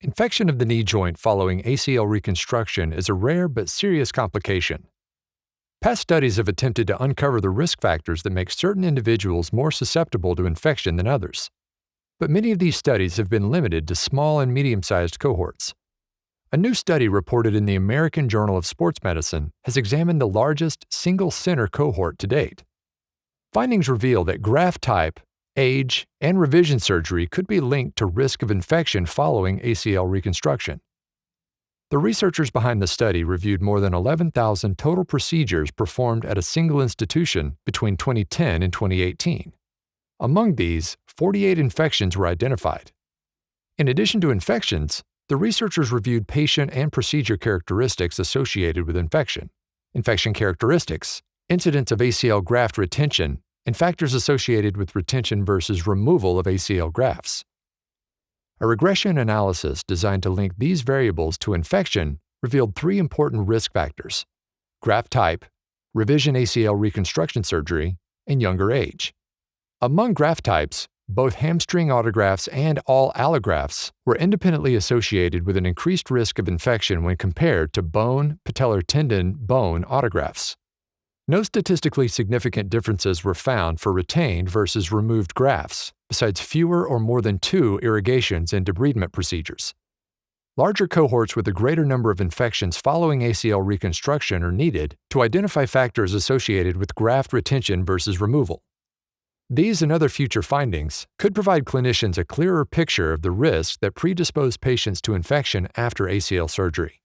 Infection of the knee joint following ACL reconstruction is a rare but serious complication. Past studies have attempted to uncover the risk factors that make certain individuals more susceptible to infection than others. But many of these studies have been limited to small and medium sized cohorts. A new study reported in the American Journal of Sports Medicine has examined the largest single center cohort to date. Findings reveal that graft type age, and revision surgery could be linked to risk of infection following ACL reconstruction. The researchers behind the study reviewed more than 11,000 total procedures performed at a single institution between 2010 and 2018. Among these, 48 infections were identified. In addition to infections, the researchers reviewed patient and procedure characteristics associated with infection, infection characteristics, incidence of ACL graft retention, and factors associated with retention versus removal of ACL grafts. A regression analysis designed to link these variables to infection revealed three important risk factors graft type, revision ACL reconstruction surgery, and younger age. Among graft types, both hamstring autografts and all allografts were independently associated with an increased risk of infection when compared to bone, patellar tendon, bone autografts. No statistically significant differences were found for retained versus removed grafts, besides fewer or more than two irrigations and debridement procedures. Larger cohorts with a greater number of infections following ACL reconstruction are needed to identify factors associated with graft retention versus removal. These and other future findings could provide clinicians a clearer picture of the risks that predispose patients to infection after ACL surgery.